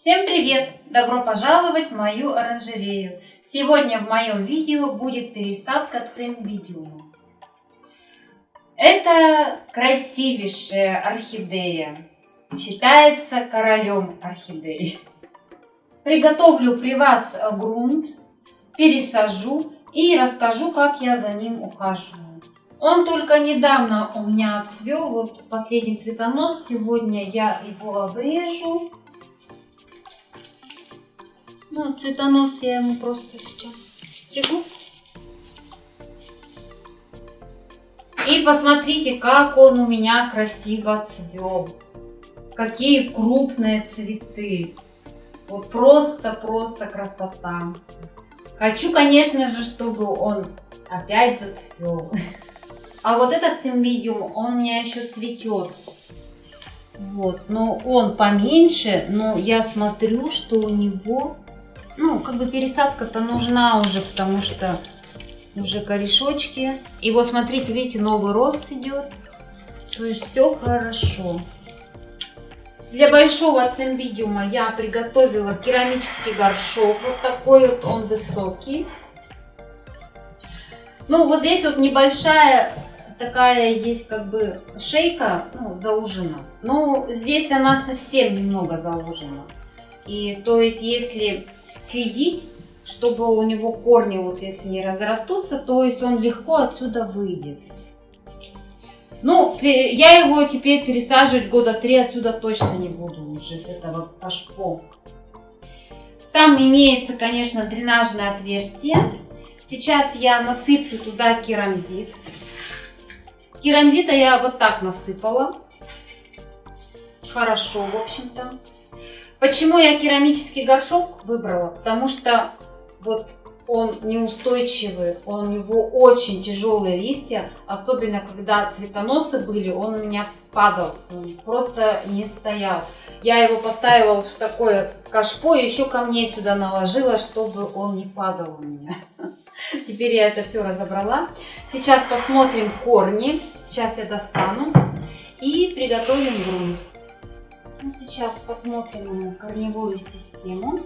Всем привет! Добро пожаловать в мою оранжерею! Сегодня в моем видео будет пересадка цимбидиума. Это красивейшая орхидея. Считается королем орхидеи. Приготовлю при вас грунт, пересажу и расскажу, как я за ним ухаживаю. Он только недавно у меня отцвел, вот последний цветонос. Сегодня я его обрежу ну, цветонос я ему просто сейчас стригу. И посмотрите, как он у меня красиво цвел. Какие крупные цветы. Вот просто-просто красота. Хочу, конечно же, чтобы он опять зацвел. А вот этот симбидиум, он у меня еще цветет. Вот, но он поменьше, но я смотрю, что у него ну, как бы пересадка-то нужна уже, потому что уже корешочки. И вот смотрите, видите, новый рост идет. То есть все хорошо. Для большого цимбидиума я приготовила керамический горшок. Вот такой вот он высокий. Ну, вот здесь вот небольшая такая есть как бы шейка ну, заужена. Но здесь она совсем немного заужена. И то есть если следить, чтобы у него корни, вот если не разрастутся, то есть он легко отсюда выйдет. Ну, я его теперь пересаживать года три отсюда точно не буду уже с этого кашпо. Там имеется, конечно, дренажное отверстие. Сейчас я насыплю туда керамзит. Керамзита я вот так насыпала. Хорошо, в общем-то. Почему я керамический горшок выбрала? Потому что вот он неустойчивый, он, у него очень тяжелые листья, особенно когда цветоносы были, он у меня падал, он просто не стоял. Я его поставила вот в такое кашпо и еще ко мне сюда наложила, чтобы он не падал у меня. Теперь я это все разобрала. Сейчас посмотрим корни. Сейчас я достану и приготовим грунт. Ну, сейчас посмотрим на корневую систему.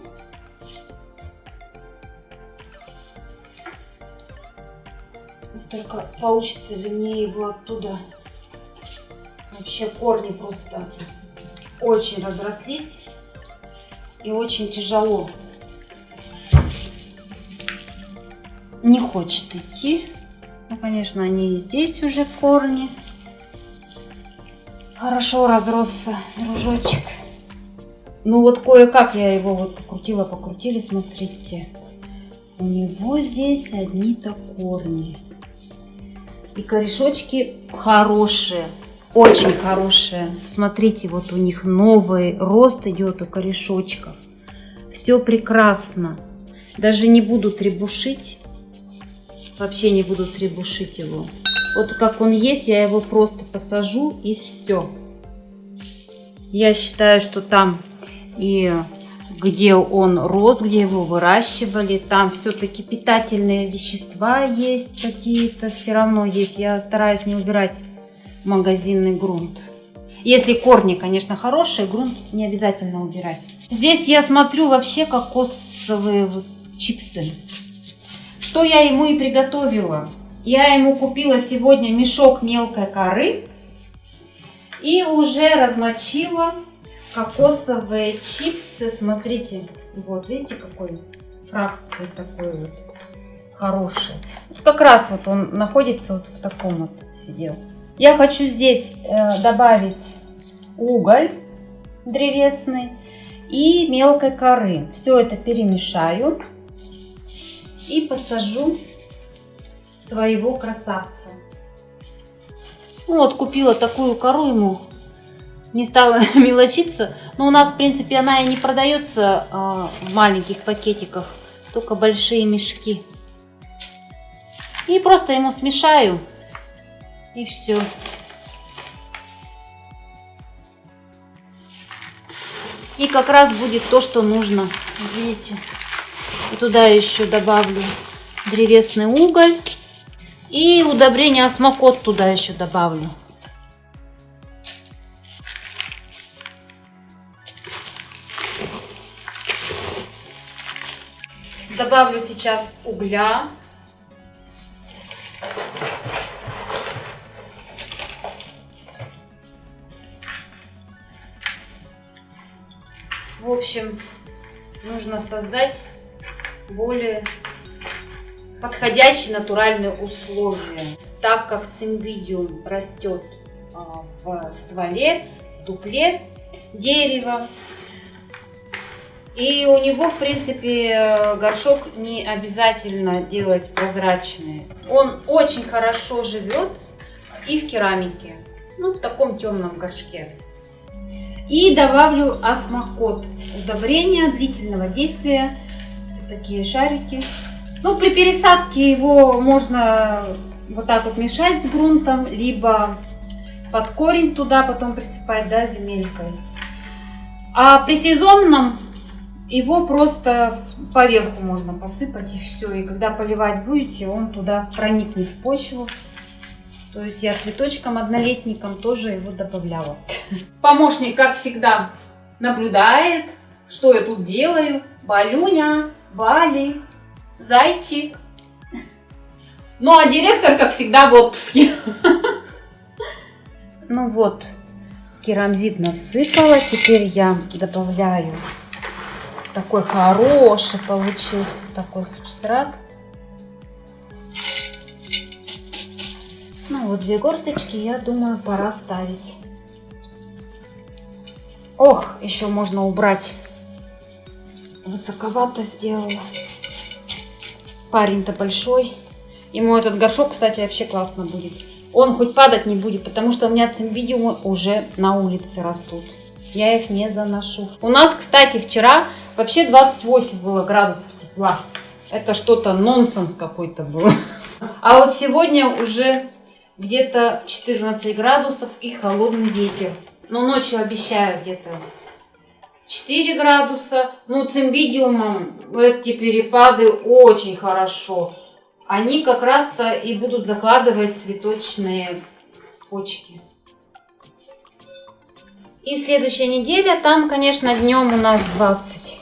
Только получится ли мне его оттуда. Вообще корни просто очень разрослись и очень тяжело. Не хочет идти. Ну, конечно, они и здесь уже корни хорошо разросся дружочек. Ну вот кое-как я его вот покрутила, покрутили, смотрите. У него здесь одни-то корни. И корешочки хорошие, очень хорошие. Смотрите, вот у них новый рост идет у корешочков. Все прекрасно. Даже не буду требушить. Вообще не буду требушить его. Вот как он есть, я его просто посажу и все. Я считаю, что там и где он рос, где его выращивали, там все-таки питательные вещества есть какие-то, все равно есть. Я стараюсь не убирать магазинный грунт. Если корни, конечно, хорошие, грунт не обязательно убирать. Здесь я смотрю вообще кокосовые чипсы. Что я ему и приготовила. Я ему купила сегодня мешок мелкой коры и уже размочила кокосовые чипсы. Смотрите, вот видите какой фракции такой вот хороший. Вот как раз вот он находится вот в таком вот сидел. Я хочу здесь э, добавить уголь древесный и мелкой коры. Все это перемешаю и посажу своего красавца. Ну вот, купила такую кору ему. Не стала мелочиться. Но у нас, в принципе, она и не продается а, в маленьких пакетиках. Только большие мешки. И просто ему смешаю. И все. И как раз будет то, что нужно. Видите? И туда еще добавлю древесный уголь. И удобрение осмокот туда еще добавлю. Добавлю сейчас угля. В общем, нужно создать более подходящие натуральные условия. Так как цимбидиум растет а, в стволе, в дупле дерева, и у него, в принципе, горшок не обязательно делать прозрачный. Он очень хорошо живет и в керамике, ну, в таком темном горшке. И добавлю осмокот. Удобрение длительного действия. Такие шарики. Ну, при пересадке его можно вот так вот мешать с грунтом, либо под корень туда потом присыпать, да, земелькой. А при сезонном его просто поверху можно посыпать и все. И когда поливать будете, он туда проникнет в почву. То есть я цветочком однолетником тоже его добавляла. Помощник, как всегда, наблюдает, что я тут делаю. Балюня, Бали, зайчик. Ну а директор, как всегда, в отпуске. Ну вот, керамзит насыпала. Теперь я добавляю такой хороший получился такой субстрат. Ну вот две горсточки, я думаю, пора ставить. Ох, еще можно убрать. Высоковато сделала. Парень-то большой. Ему этот горшок, кстати, вообще классно будет. Он хоть падать не будет, потому что у меня цимбидиумы уже на улице растут. Я их не заношу. У нас, кстати, вчера Вообще 28 было градусов тепла. Это что-то нонсенс какой-то был. А вот сегодня уже где-то 14 градусов и холодный ветер. Но ночью обещаю где-то 4 градуса. Ну, цимбидиумом эти перепады очень хорошо. Они как раз-то и будут закладывать цветочные почки. И следующая неделя, там, конечно, днем у нас 20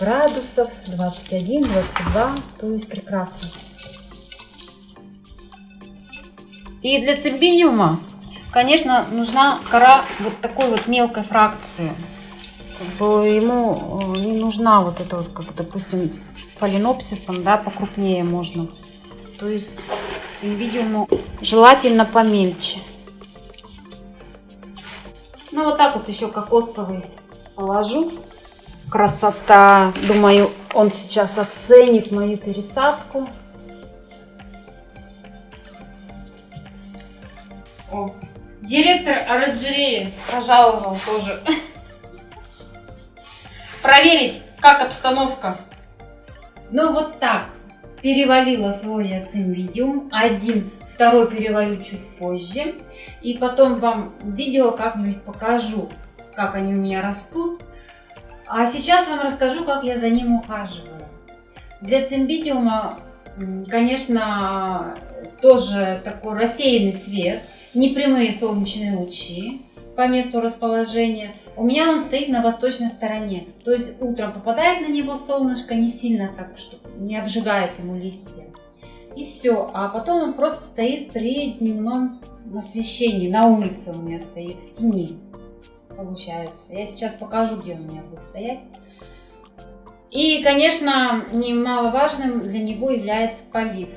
градусов, 21, 22, то есть прекрасно. И для цимбиниума, конечно, нужна кора вот такой вот мелкой фракции. Ему э, не нужна вот эта вот, как, допустим, фаленопсисом, да, покрупнее можно. То есть цимбидиуму желательно помельче. Ну, вот так вот еще кокосовый положу. Красота. Думаю, он сейчас оценит мою пересадку. О, директор оранжереи пожаловал тоже. Проверить, как обстановка. Ну вот так. Перевалила свой ацимвидиум. Один, второй перевалю чуть позже. И потом вам видео как-нибудь покажу, как они у меня растут. А сейчас вам расскажу, как я за ним ухаживаю. Для цимбидиума, конечно, тоже такой рассеянный свет, непрямые солнечные лучи по месту расположения. У меня он стоит на восточной стороне, то есть утром попадает на него солнышко не сильно так, что не обжигает ему листья. И все, а потом он просто стоит при дневном освещении, на улице у меня стоит, в тени получается. Я сейчас покажу, где он у меня будет стоять. И, конечно, немаловажным для него является полив.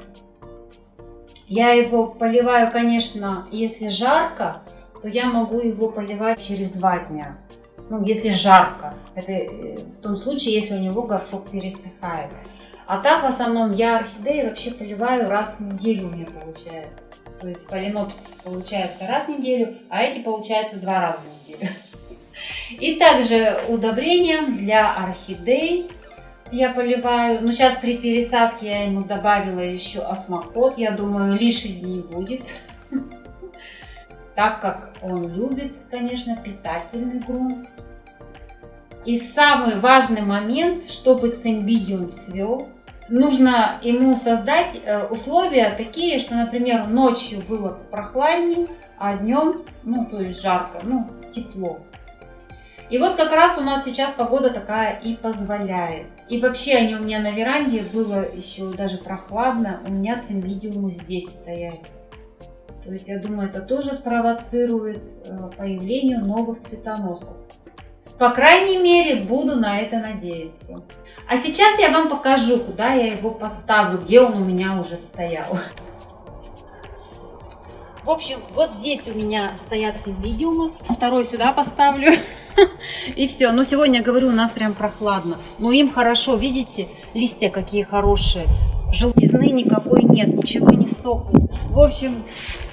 Я его поливаю, конечно, если жарко, то я могу его поливать через два дня. Ну, если жарко. Это э, в том случае, если у него горшок пересыхает. А так, в основном, я орхидеи вообще поливаю раз в неделю у меня получается. То есть фаленопсис получается раз в неделю, а эти получается два раза в неделю. И также удобрения для орхидей я поливаю. Но сейчас при пересадке я ему добавила еще осмокот. Я думаю, лишний не будет. Так как он любит, конечно, питательный грунт. И самый важный момент, чтобы цимбидиум цвел, нужно ему создать э, условия такие, что, например, ночью было прохладней, а днем, ну, то есть жарко, ну, тепло. И вот как раз у нас сейчас погода такая и позволяет. И вообще они у меня на веранде было еще даже прохладно. У меня цимбидиумы здесь стояли. То есть я думаю, это тоже спровоцирует э, появление новых цветоносов. По крайней мере, буду на это надеяться. А сейчас я вам покажу, куда я его поставлю, где он у меня уже стоял. В общем, вот здесь у меня стоят симбидиумы. Второй сюда поставлю. И все. Но сегодня, говорю, у нас прям прохладно. Но им хорошо, видите, листья какие хорошие. Желтизны никакой нет, ничего не сохнет. В общем,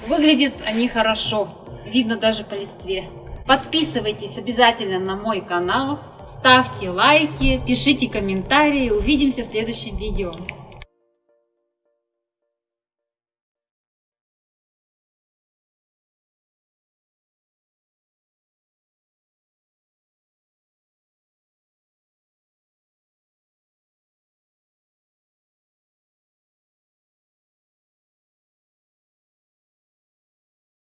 выглядят они хорошо. Видно даже по листве. Подписывайтесь обязательно на мой канал. Ставьте лайки, пишите комментарии. Увидимся в следующем видео.